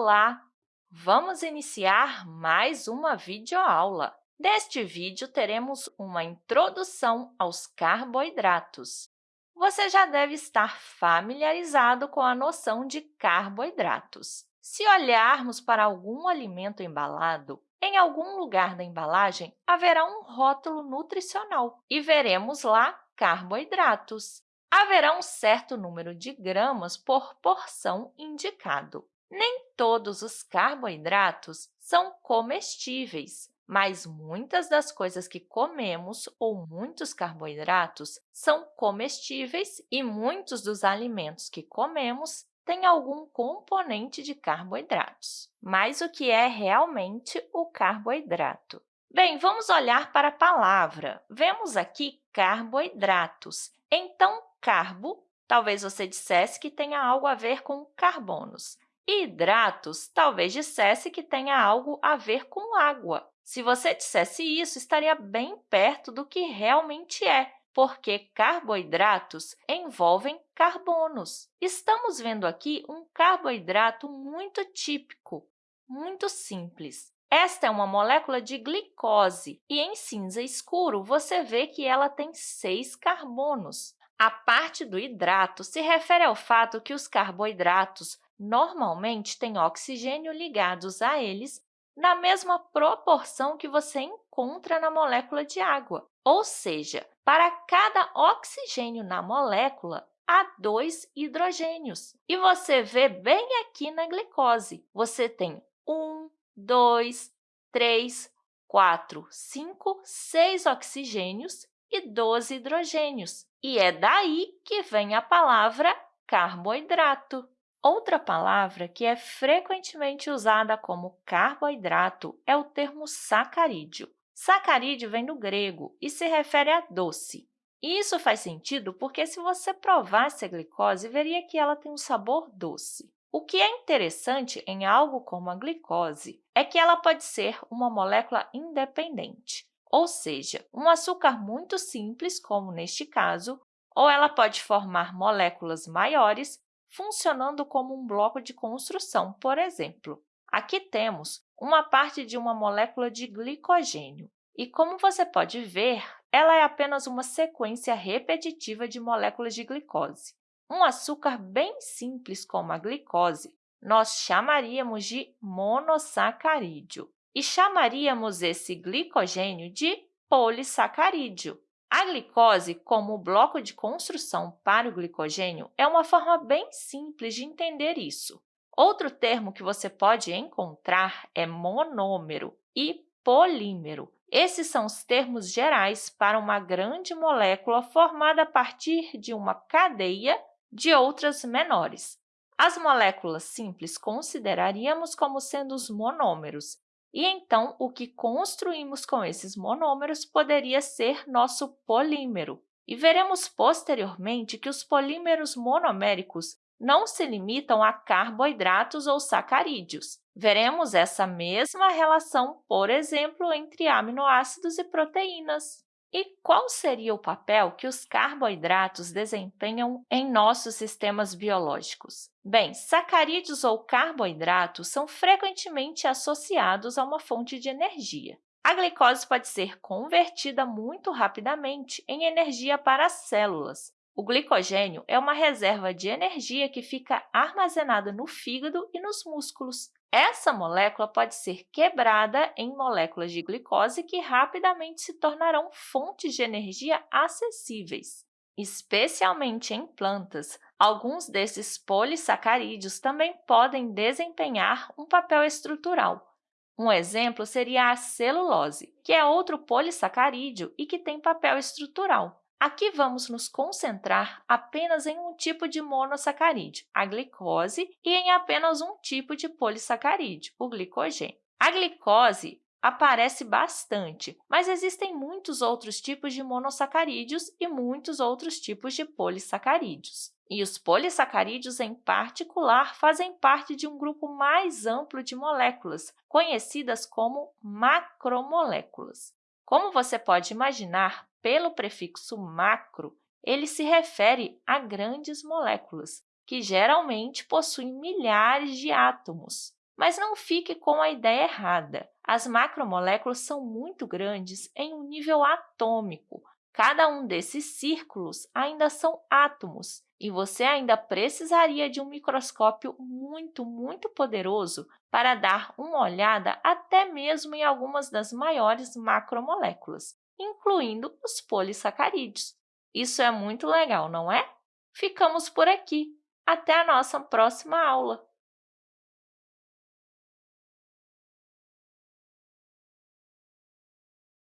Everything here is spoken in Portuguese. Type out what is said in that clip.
Olá! Vamos iniciar mais uma videoaula. Neste vídeo, teremos uma introdução aos carboidratos. Você já deve estar familiarizado com a noção de carboidratos. Se olharmos para algum alimento embalado, em algum lugar da embalagem haverá um rótulo nutricional e veremos lá carboidratos. Haverá um certo número de gramas por porção indicado. Nem todos os carboidratos são comestíveis, mas muitas das coisas que comemos ou muitos carboidratos são comestíveis e muitos dos alimentos que comemos têm algum componente de carboidratos. Mas o que é realmente o carboidrato? Bem, vamos olhar para a palavra. Vemos aqui carboidratos. Então, carbo, talvez você dissesse que tenha algo a ver com carbonos. Hidratos talvez dissesse que tenha algo a ver com água. Se você dissesse isso, estaria bem perto do que realmente é, porque carboidratos envolvem carbonos. Estamos vendo aqui um carboidrato muito típico, muito simples. Esta é uma molécula de glicose e, em cinza escuro, você vê que ela tem seis carbonos. A parte do hidrato se refere ao fato que os carboidratos normalmente têm oxigênio ligados a eles na mesma proporção que você encontra na molécula de água. Ou seja, para cada oxigênio na molécula, há dois hidrogênios. E você vê bem aqui na glicose. Você tem um, dois, três, quatro, cinco, seis oxigênios e 12 hidrogênios. E é daí que vem a palavra carboidrato. Outra palavra que é frequentemente usada como carboidrato é o termo sacarídeo. Sacarídeo vem do grego e se refere a doce. Isso faz sentido porque, se você provasse a glicose, veria que ela tem um sabor doce. O que é interessante em algo como a glicose é que ela pode ser uma molécula independente, ou seja, um açúcar muito simples, como neste caso, ou ela pode formar moléculas maiores funcionando como um bloco de construção, por exemplo. Aqui temos uma parte de uma molécula de glicogênio. E, como você pode ver, ela é apenas uma sequência repetitiva de moléculas de glicose. Um açúcar bem simples como a glicose, nós chamaríamos de monossacarídeo e chamaríamos esse glicogênio de polissacarídeo. A glicose, como bloco de construção para o glicogênio, é uma forma bem simples de entender isso. Outro termo que você pode encontrar é monômero e polímero. Esses são os termos gerais para uma grande molécula formada a partir de uma cadeia de outras menores. As moléculas simples consideraríamos como sendo os monômeros, e então, o que construímos com esses monômeros poderia ser nosso polímero. E veremos posteriormente que os polímeros monoméricos não se limitam a carboidratos ou sacarídeos. Veremos essa mesma relação, por exemplo, entre aminoácidos e proteínas. E qual seria o papel que os carboidratos desempenham em nossos sistemas biológicos? Bem, sacarídeos ou carboidratos são frequentemente associados a uma fonte de energia. A glicose pode ser convertida muito rapidamente em energia para as células. O glicogênio é uma reserva de energia que fica armazenada no fígado e nos músculos. Essa molécula pode ser quebrada em moléculas de glicose que rapidamente se tornarão fontes de energia acessíveis. Especialmente em plantas, alguns desses polissacarídeos também podem desempenhar um papel estrutural. Um exemplo seria a celulose, que é outro polissacarídeo e que tem papel estrutural. Aqui vamos nos concentrar apenas em um tipo de monossacarídeo, a glicose, e em apenas um tipo de polissacarídeo, o glicogênio. A glicose aparece bastante, mas existem muitos outros tipos de monossacarídeos e muitos outros tipos de polissacarídeos. E os polissacarídeos, em particular, fazem parte de um grupo mais amplo de moléculas, conhecidas como macromoléculas. Como você pode imaginar, pelo prefixo macro, ele se refere a grandes moléculas, que geralmente possuem milhares de átomos. Mas não fique com a ideia errada. As macromoléculas são muito grandes em um nível atômico. Cada um desses círculos ainda são átomos, e você ainda precisaria de um microscópio muito, muito poderoso para dar uma olhada até mesmo em algumas das maiores macromoléculas, incluindo os polissacarídeos. Isso é muito legal, não é? Ficamos por aqui. Até a nossa próxima aula!